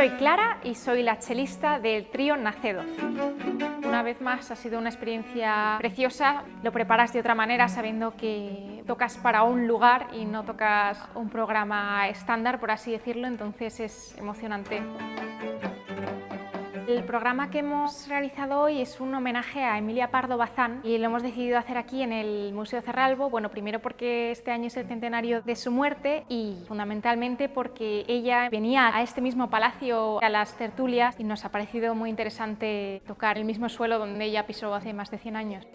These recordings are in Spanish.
Soy Clara y soy la chelista del trío Nacedo. Una vez más ha sido una experiencia preciosa, lo preparas de otra manera sabiendo que tocas para un lugar y no tocas un programa estándar, por así decirlo, entonces es emocionante. El programa que hemos realizado hoy es un homenaje a Emilia Pardo Bazán y lo hemos decidido hacer aquí en el Museo Cerralbo, bueno, primero porque este año es el centenario de su muerte y fundamentalmente porque ella venía a este mismo palacio a las tertulias y nos ha parecido muy interesante tocar el mismo suelo donde ella pisó hace más de 100 años.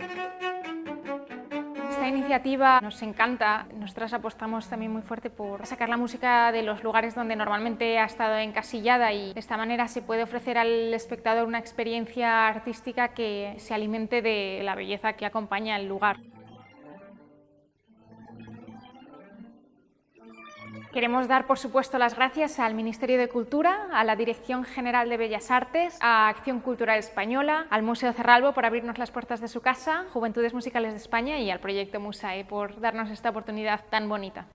Esta iniciativa nos encanta, nosotras apostamos también muy fuerte por sacar la música de los lugares donde normalmente ha estado encasillada y de esta manera se puede ofrecer al espectador una experiencia artística que se alimente de la belleza que acompaña el lugar. Queremos dar, por supuesto, las gracias al Ministerio de Cultura, a la Dirección General de Bellas Artes, a Acción Cultural Española, al Museo Cerralbo por abrirnos las puertas de su casa, Juventudes Musicales de España y al Proyecto Musae por darnos esta oportunidad tan bonita.